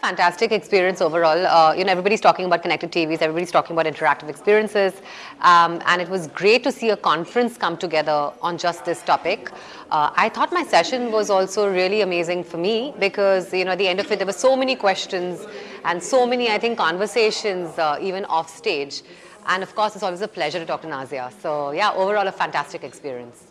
fantastic experience overall. Uh, you know, everybody's talking about connected TVs, everybody's talking about interactive experiences, um, and it was great to see a conference come together on just this topic. Uh, I thought my session was also really amazing for me because, you know, at the end of it, there were so many questions and so many, I think, conversations uh, even off stage. And of course, it's always a pleasure to talk to Nazia. So yeah, overall a fantastic experience.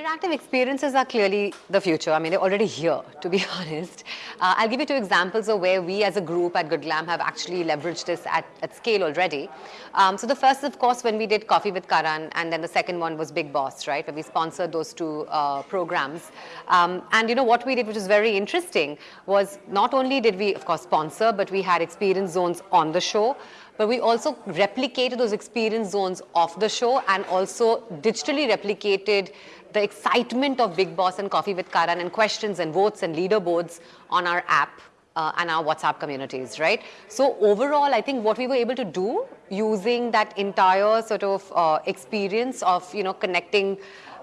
Interactive experiences are clearly the future. I mean, they're already here, to be honest. Uh, I'll give you two examples of where we as a group at Good Glamm have actually leveraged this at, at scale already. Um, so the first, of course, when we did Koffee with Karan, and then the second one was Bigg Boss, right, where we sponsored those two uh, programs. Um, and, you know, what we did, which was very interesting, was not only did we, of course, sponsor, but we had experience zones on the show but we also replicated those experience zones off the show and also digitally replicated the excitement of Bigg Boss and Koffee with Karan and questions and votes and leaderboards on our app uh, and our WhatsApp communities, right? So overall, I think what we were able to do using that entire sort of uh, experience of, you know, connecting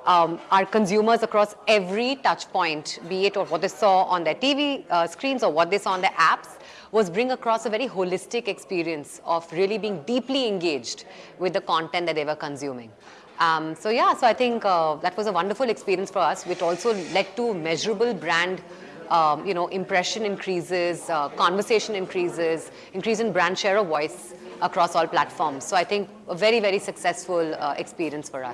um, our consumers across every touch point, be it or what they saw on their TV uh, screens or what they saw on their apps, was bring across a very holistic experience of really being deeply engaged with the content that they were consuming. Um, so yeah, so I think uh, that was a wonderful experience for us, which also led to measurable brand um, you know, impression increases, uh, conversation increases, increase in brand share of voice across all platforms. So I think a very, very successful uh, experience for us.